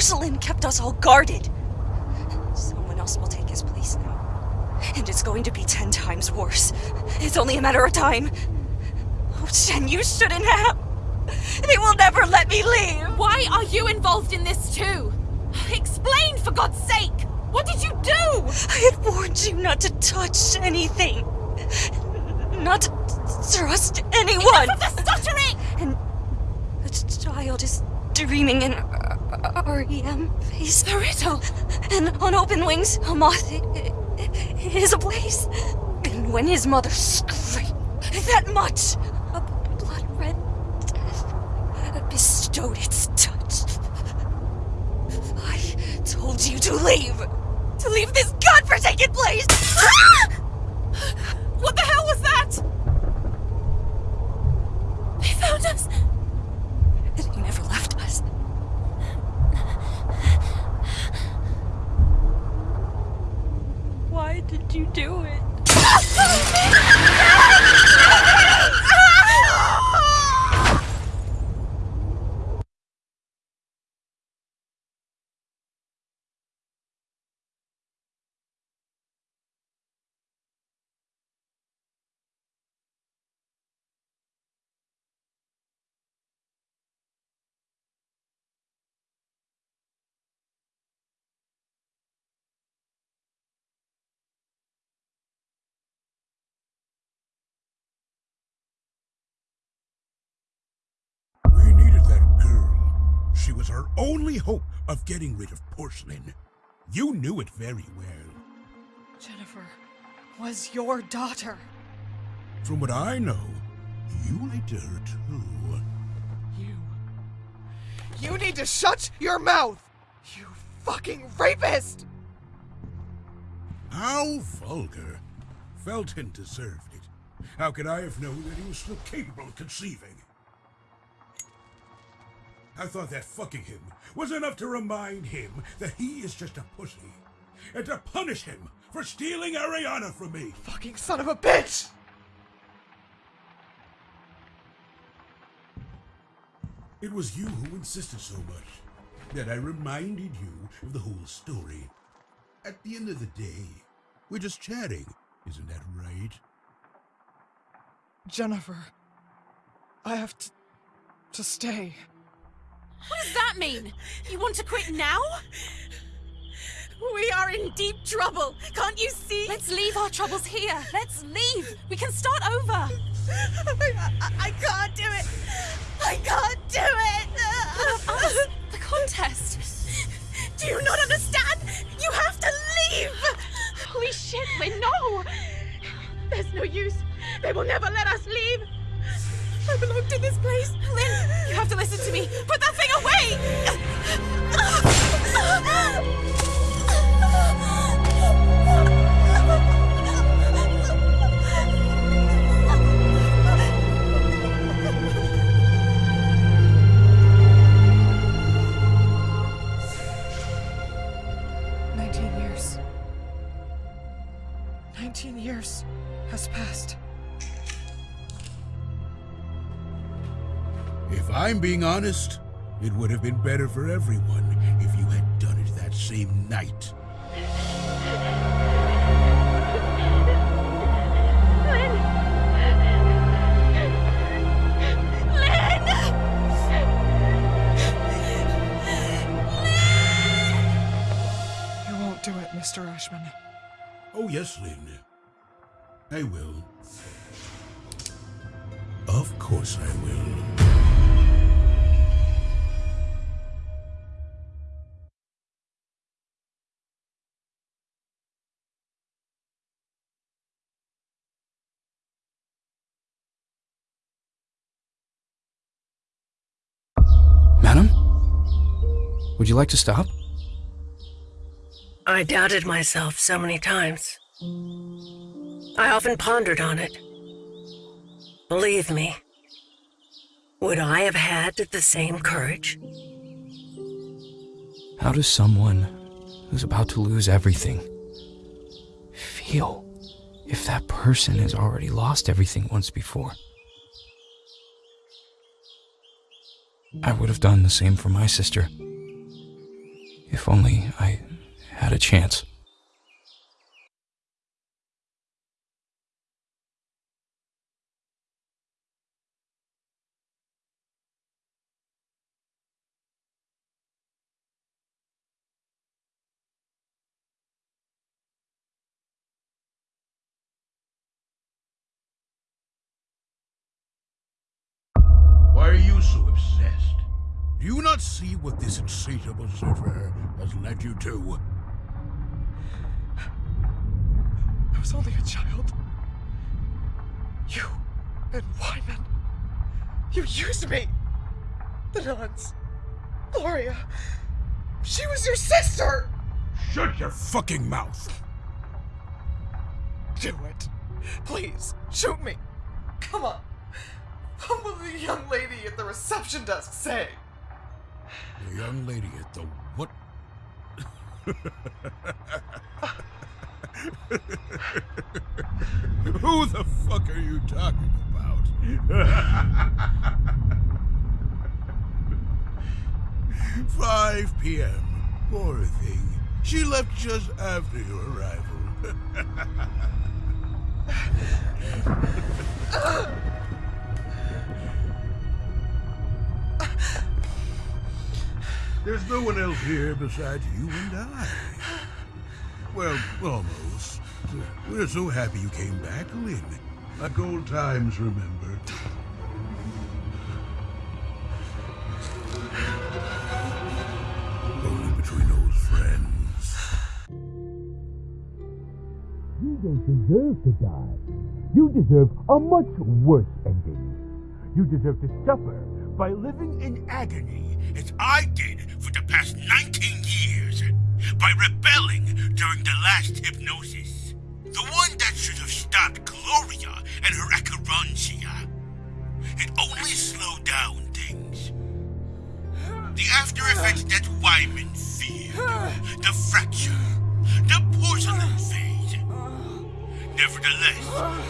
porcelain kept us all guarded. Someone else will take his place now. And it's going to be ten times worse. It's only a matter of time. Oh, Shen, you shouldn't have. They will never let me leave! Why are you involved in this too? Explain, for God's sake! What did you do? I had warned you not to touch anything. Not to trust anyone. Enough of the stuttering! And the child is dreaming in REM phase. The riddle! And on open wings, a moth is ablaze. And when his mother screamed that much, a blood red death bestowed its touch. I told you to leave. To leave this godforsaken place! What She was her only hope of getting rid of porcelain. You knew it very well. Jennifer was your daughter. From what I know, you lied to her too. You. You need to shut your mouth! You fucking rapist! How vulgar. Felton deserved it. How could I have known that he was still capable of conceiving? I thought that fucking him was enough to remind him that he is just a pussy. And to punish him for stealing Ariana from me. Fucking son of a bitch! It was you who insisted so much that I reminded you of the whole story. At the end of the day, we're just chatting, isn't that right? Jennifer. I have to. to stay. What does that mean? You want to quit now? We are in deep trouble. Can't you see? Let's leave our troubles here. Let's leave. We can start over. I, I, I can't do it. I can't do it. Us, the contest. Do you not understand? You have to leave. Holy shit, Lynn, no! There's no use. They will never let us leave. I belong to this place. Lynn, you have to listen to me. Put that thing away! I'm being honest, it would have been better for everyone if you had done it that same night. You won't do it, Mr. Ashman. Oh, yes, Lynn. I will. Of course I will. Would you like to stop? I doubted myself so many times. I often pondered on it. Believe me, Would I have had the same courage? How does someone who's about to lose everything feel if that person has already lost everything once before? I would have done the same for my sister. If only I had a chance. What this insatiable surfer has led you to? I was only a child. You and Wyman. You used me. The nuns. Gloria. She was your sister. Shut your fucking mouth! Do it. Please, shoot me. Come on. What will the young lady at the reception desk say? The young lady at the what? Who the fuck are you talking about? 5 p.m. Poor thing. She left just after your arrival. There's no one else here besides you and I. Well, almost. We're so happy you came back, Lynn. Like old times, remember? Only between old friends. You don't deserve to die. You deserve a much worse ending. You deserve to suffer By living in agony, as I did last hypnosis. The one that should have stopped Gloria and her acherontia. It only slowed down things. The after effects that Wyman feared. The fracture. The porcelain phase. Nevertheless,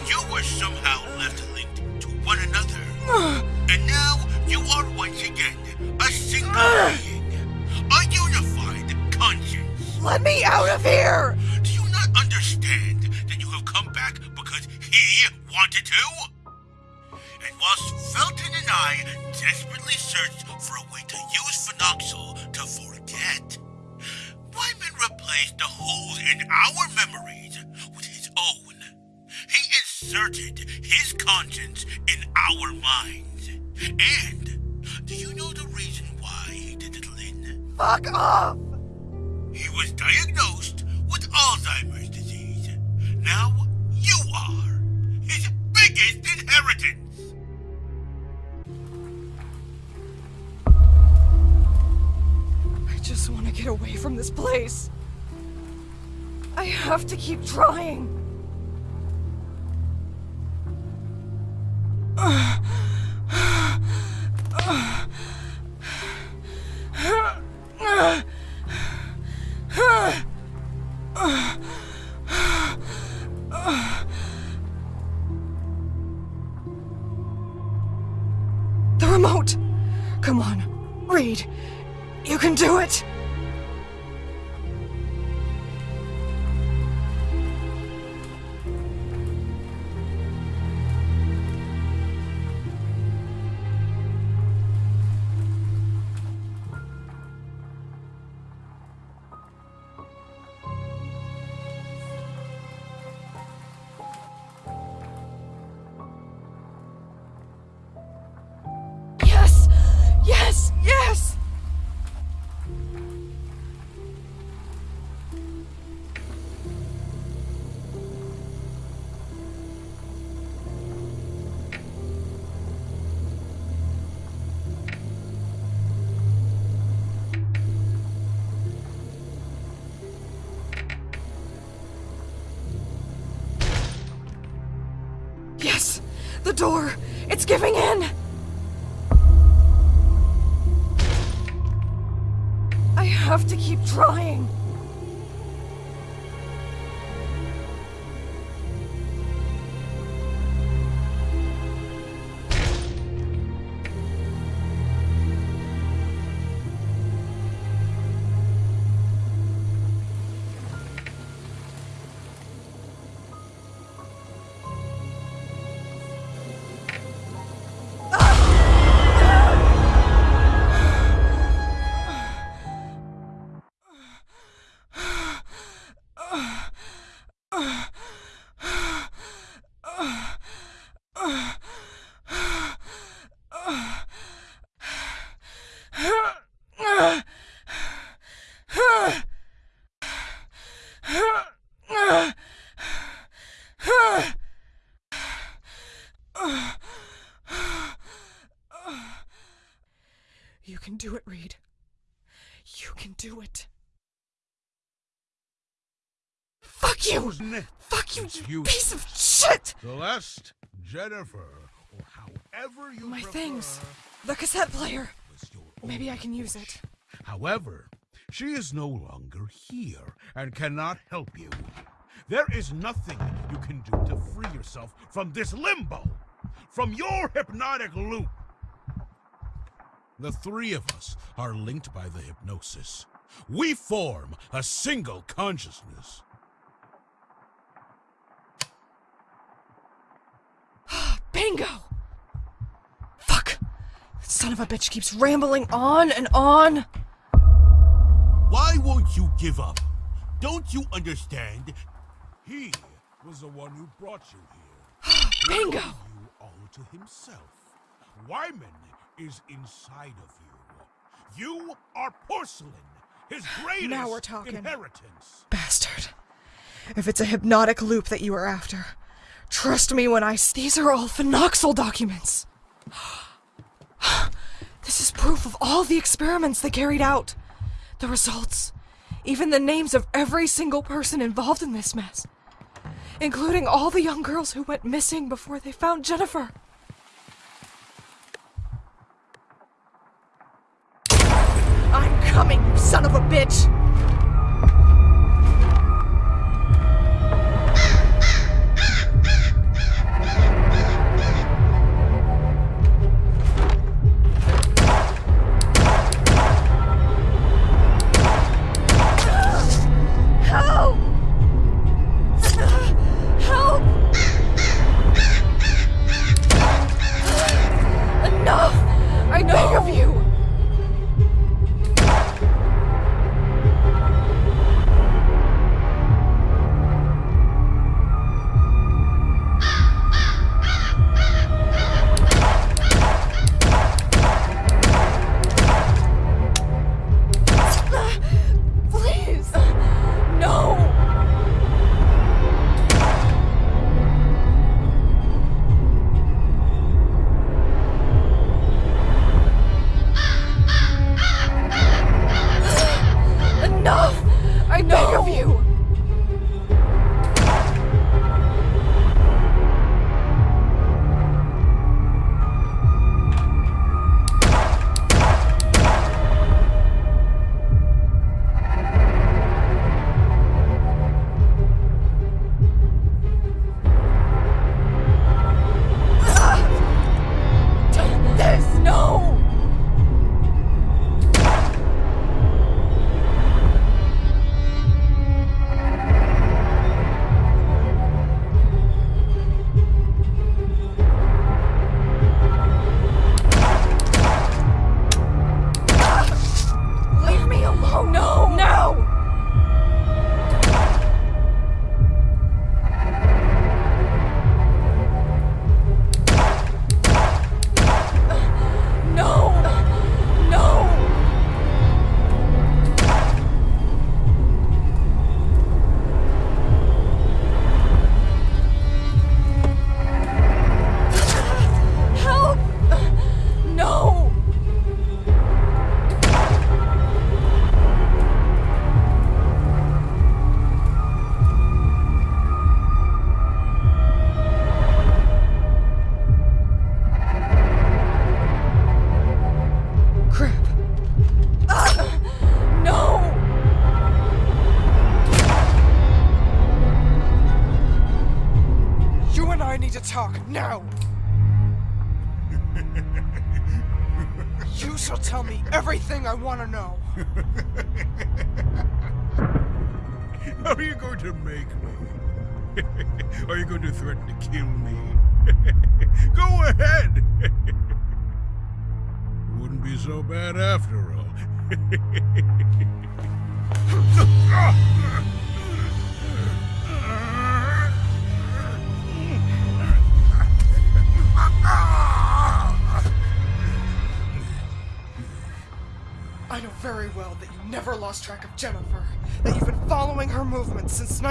you were somehow left linked to one another. And now you are once again a single being. A unified conscience. Let me out of here! Come back because he wanted to? And whilst Felton and I desperately searched for a way to use phenoxyl to forget, Wyman replaced the holes in our memories with his own. He inserted his conscience in our minds. And do you know the reason why he did it, Lynn? Fuck off! He was diagnosed with Alzheimer's. Now you are his biggest inheritance. I just want to get away from this place. I have to keep trying. The the door. It's giving in. I have to keep trying. Fuck you! You, piece of shit! Celeste, Jennifer, or however you My prefer, things. The cassette player. Maybe I can use it. However, she is no longer here and cannot help you. There is nothing you can do to free yourself from this limbo, from your hypnotic loop. The three of us are linked by the hypnosis. We form a single consciousness. Bingo! Fuck! That son of a bitch keeps rambling on and on. Why won't you give up? Don't you understand? He was the one who brought you here. Bingo! you all to himself. Wyman is inside of you. You are porcelain, his greatest Now we're talking. inheritance. Bastard. If it's a hypnotic loop that you are after, trust me when when I. s- These are all phenoxyl documents. This is proof of all the experiments they carried out. The results. Even the names of every single person involved in this mess. Including all the young girls who went missing before they found Jennifer. I'm coming, son of a bitch!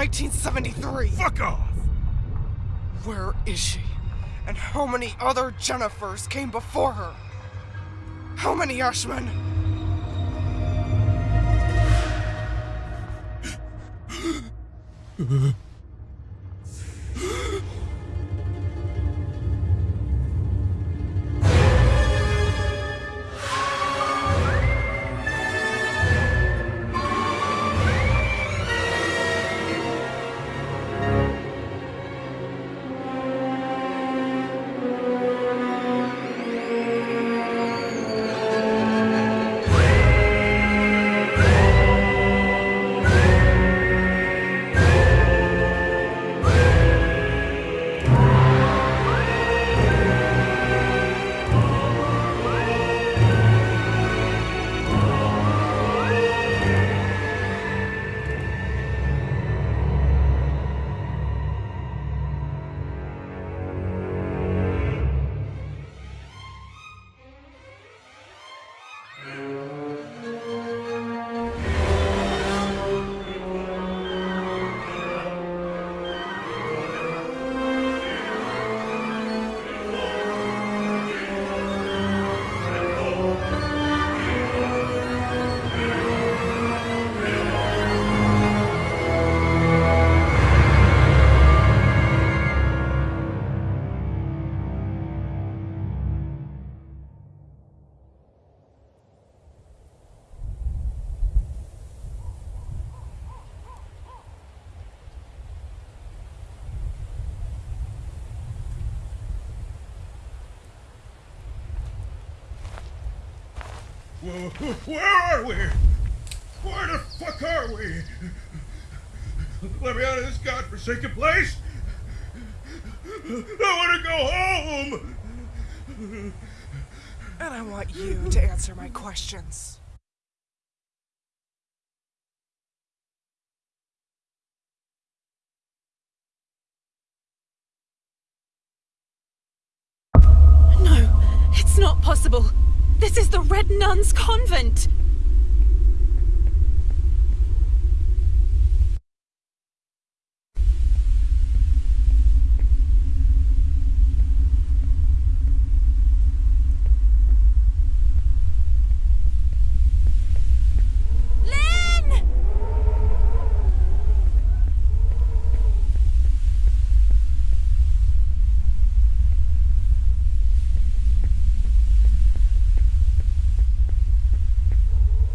1973. Fuck off! Where is she? And how many other Jennifers came before her? How many Ashman? Whoa, where are we? Where the fuck are we? Let me out of this godforsaken place! I want to go home! And I want you to answer my questions. No, it's not possible. This is the Red Nuns Convent. Lynn!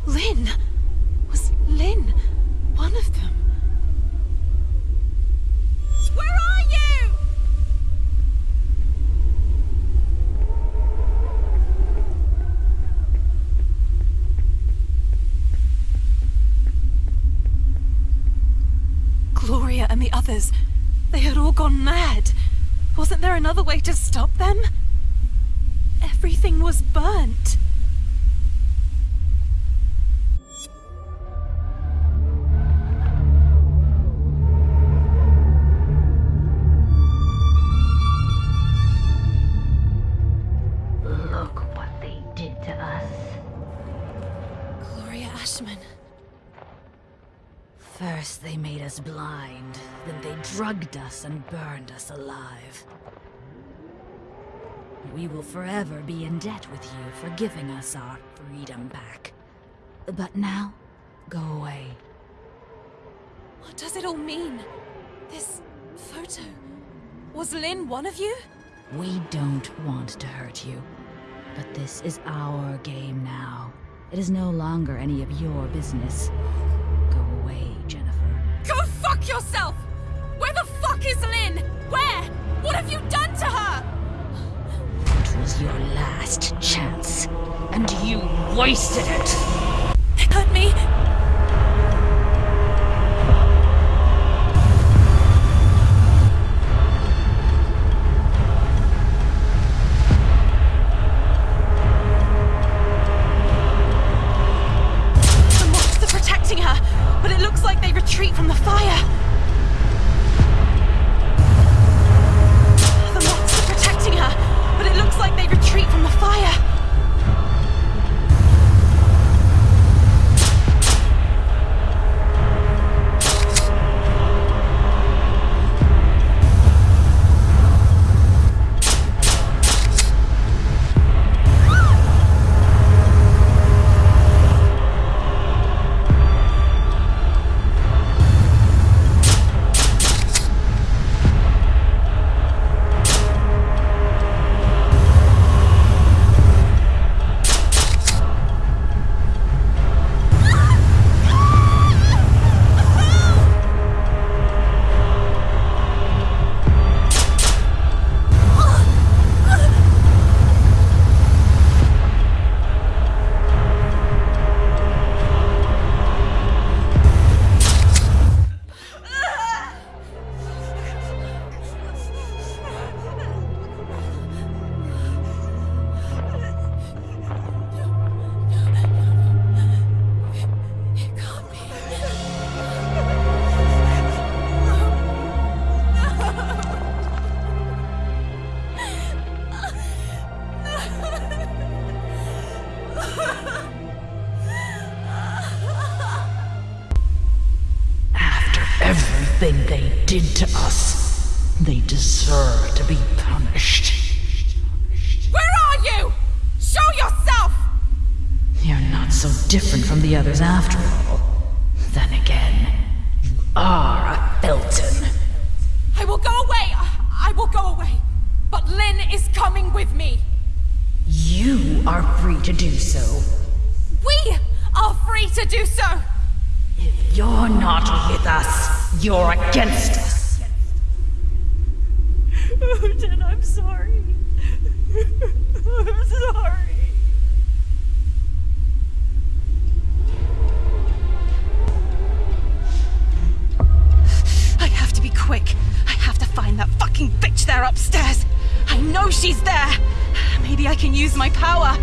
Lynn! Was Lynn one of them? Where are you? Gloria and the others, they had all gone mad. Wasn't there another way to stop them? Everything was burnt. Us and burned us alive. We will forever be in debt with you for giving us our freedom back. But now, go away. What does it all mean? This photo. Was Lynn one of you? We don't want to hurt you. But this is our game now. It is no longer any of your business. Go away, Jennifer. Go fuck yourself! fuck is Lynn? Where? What have you done to her? It was your last chance, and you wasted it. They cut me. Did to us, they deserve to be punished. Where are you? Show yourself! You're not so different from the others after all. Then again, you are a Felton. I will go away. I will go away. But Lynn is coming with me. You are free to do so. We are free to do so. If you're not with us, you're against us. Oh, Odin, I'm sorry. I'm sorry. I have to be quick. I have to find that fucking bitch there upstairs. I know she's there. Maybe I can use my power.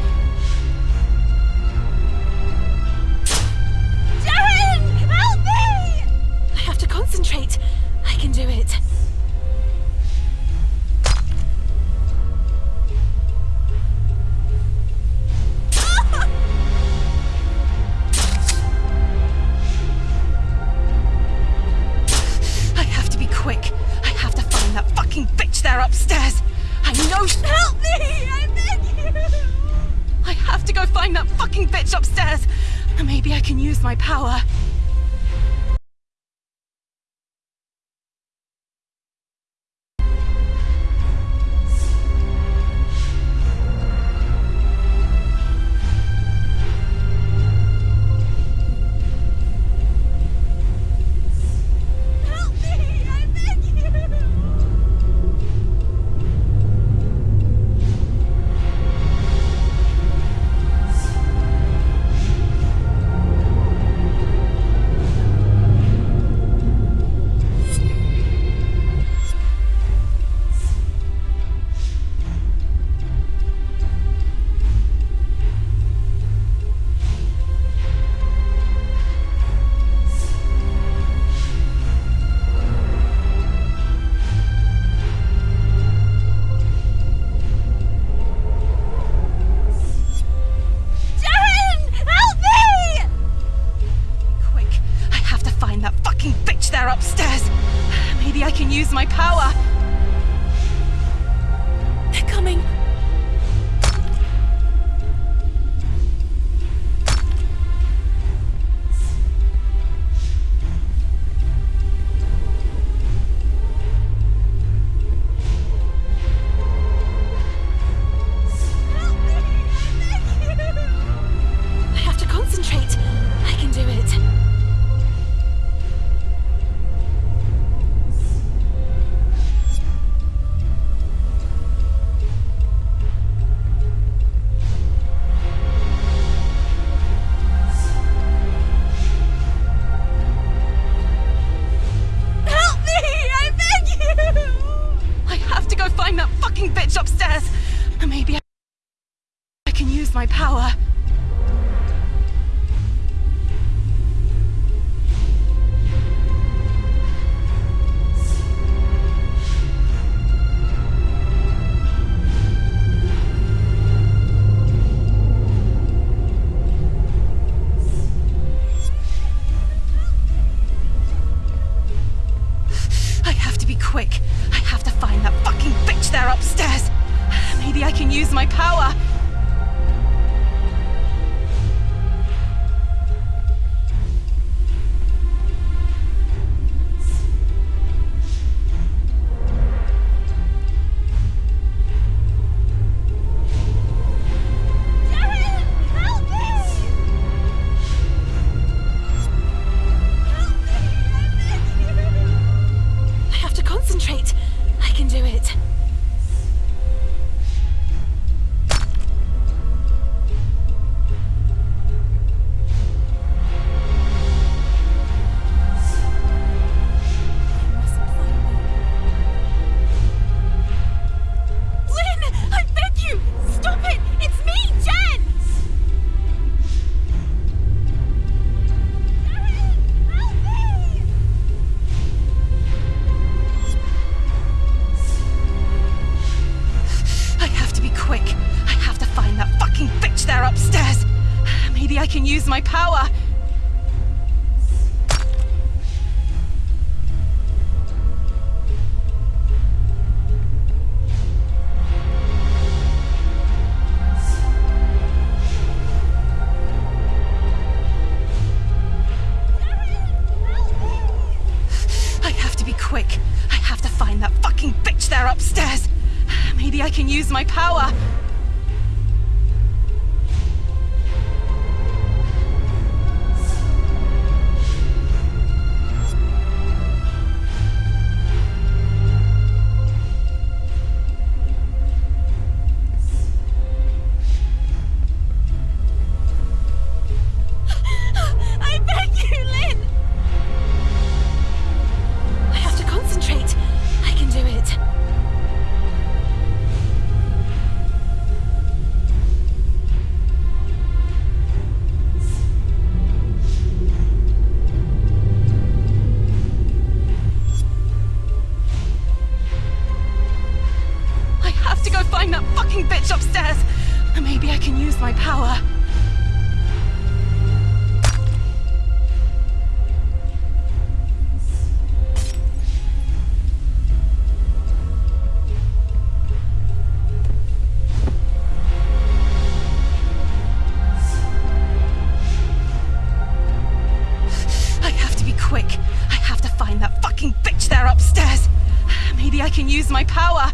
I can use my power.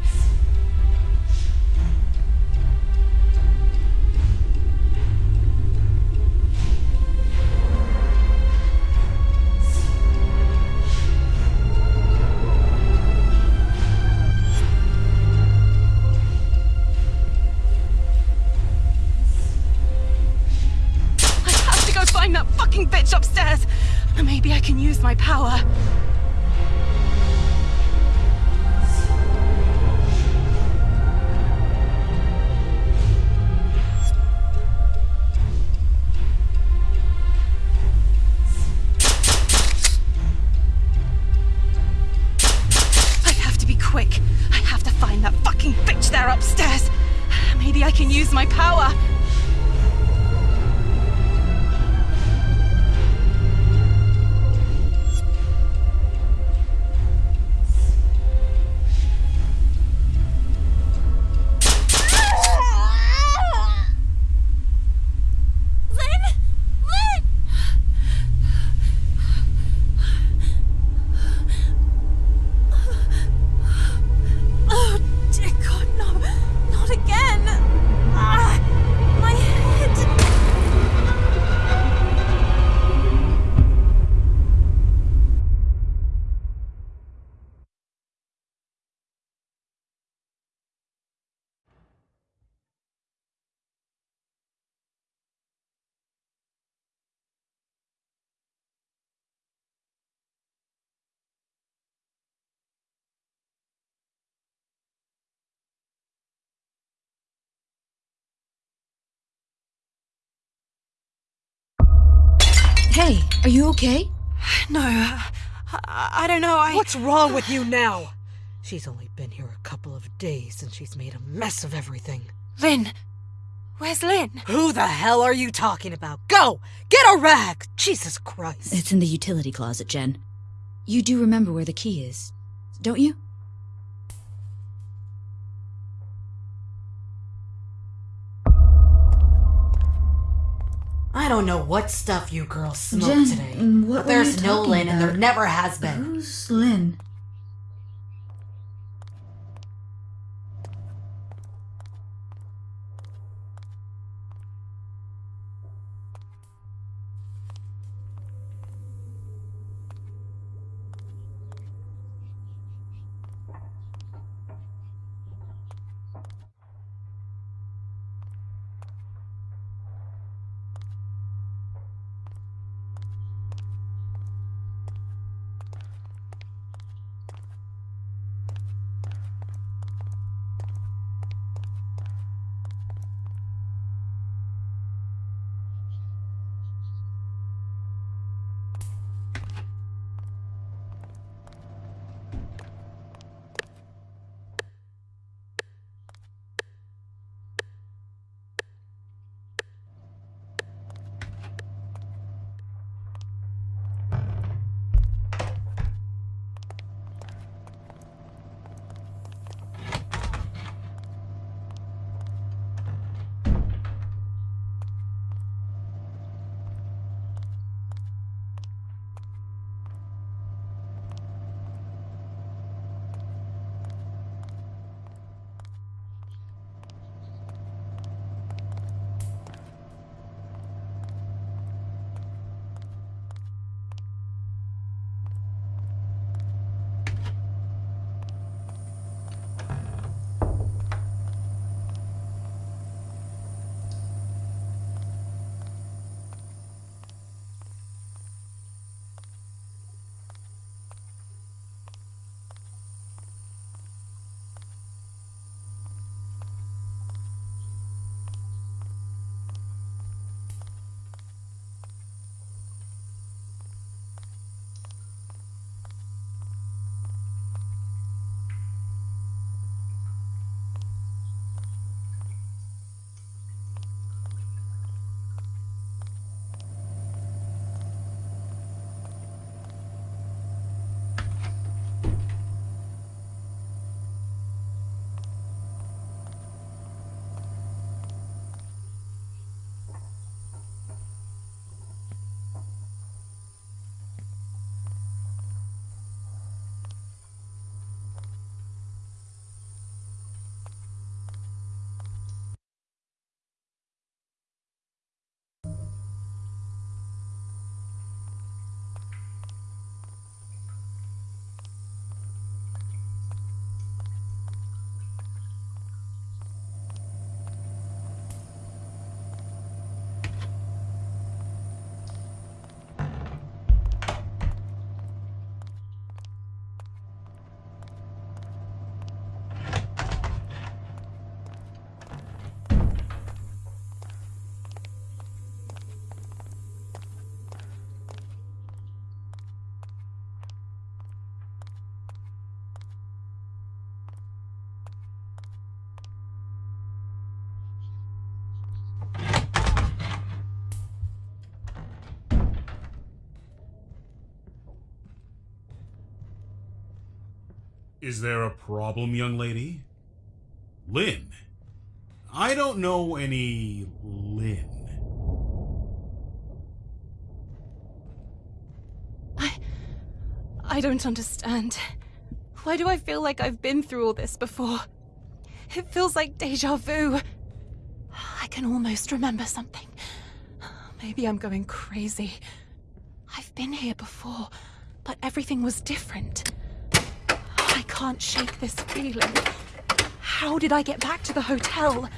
Hey, are you okay? No, uh, I, I don't know. I. What's wrong with you now? She's only been here a couple of days and she's made a mess of everything. Lynn. Where's Lynn? Who the hell are you talking about? Go! Get a rag! Jesus Christ. It's in the utility closet, Jen. You do remember where the key is, don't you? I don't know what stuff you girls smoked Jen, today. what but there's no Lynn and there never has been. Who's Lynn? Is there a problem, young lady? Lynn? I don't know any Lynn. I I don't understand. Why do I feel like I've been through all this before? It feels like deja vu. I can almost remember something. Maybe I'm going crazy. I've been here before, but everything was different can't shake this feeling. How did I get back to the hotel?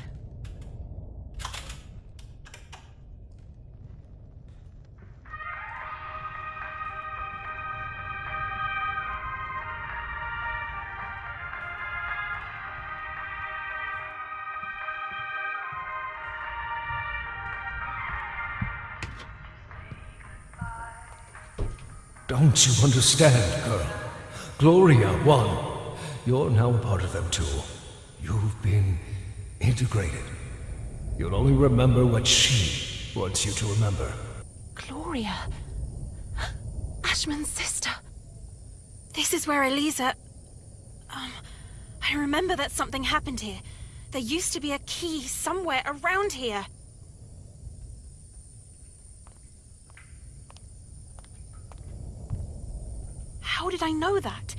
Don't you understand, girl? Gloria won. You're now a part of them too. You've been integrated. You'll only remember what she wants you to remember. Gloria. Ashman's sister. This is where Elisa... Um, I remember that something happened here. There used to be a key somewhere around here. How did I know that?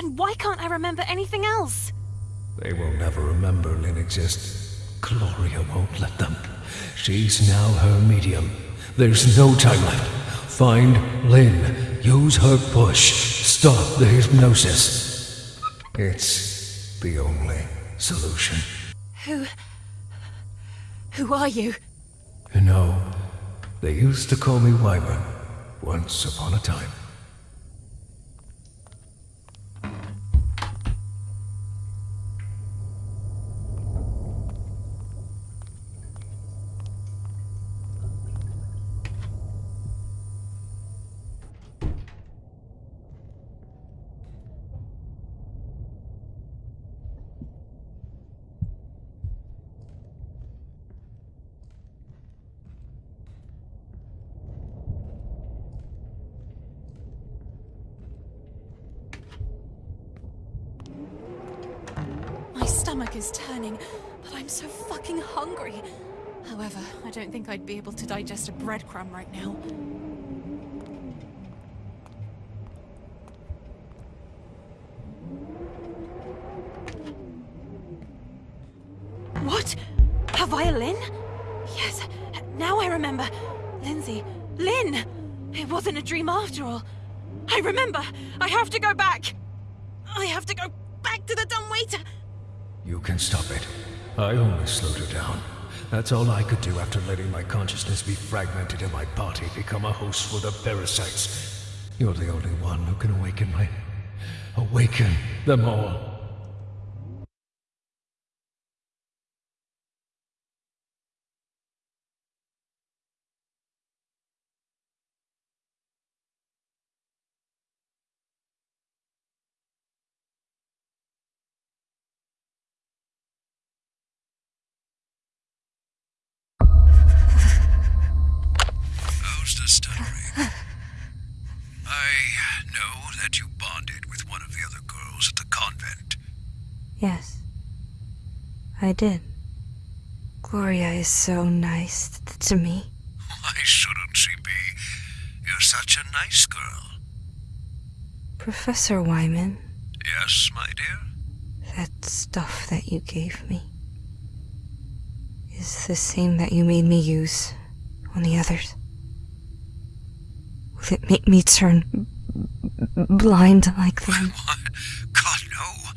And why can't I remember anything else? They will never remember Lynn exists. Gloria won't let them. She's now her medium. There's no time left. Find Lynn. Use her push. Stop the hypnosis. It's the only solution. Who... Who are you? You know, they used to call me Wyvern once upon a time. My stomach is turning, but I'm so fucking hungry. However, I don't think I'd be able to digest a breadcrumb right now. What? A violin? Yes, now I remember. Lindsay. Lynn! It wasn't a dream after all. I remember! I have to go back! I have to go back to the dumbwaiter! You can stop it. I only slowed her down. That's all I could do after letting my consciousness be fragmented and my body become a host for the parasites. You're the only one who can awaken my... Awaken them all. Know that you bonded with one of the other girls at the convent. Yes. I did. Gloria is so nice to me. Why shouldn't she be? You're such a nice girl. Professor Wyman, Yes, my dear? that stuff that you gave me is the same that you made me use on the others. Will it make me turn blind like them? God, no.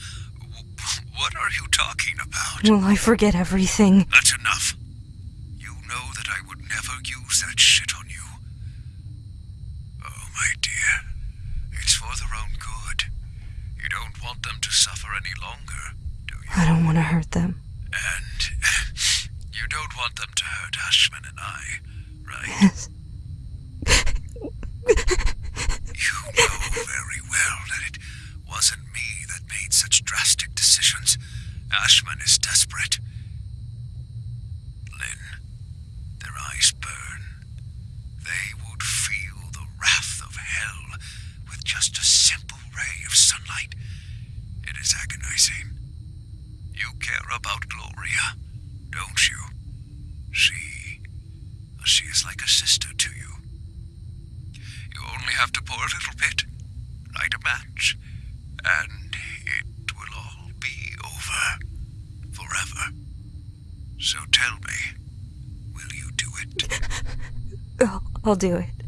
What are you talking about? Will I forget everything? That's enough. You know that I would never use that shit on you. Oh, my dear. It's for their own good. You don't want them to suffer any longer, do you? I don't want to hurt them. And you don't want them to hurt Ashman and I, right? Yes. You know very well that it wasn't me that made such drastic decisions. Ashman is desperate. Lynn, their eyes burn. They would feel the wrath of hell with just a simple ray of sunlight. It is agonizing. You care about Gloria, don't you? She. She is like a sister to you. You only have to pour a little bit, light a match, and it will all be over. Forever. So tell me, will you do it? I'll, do it.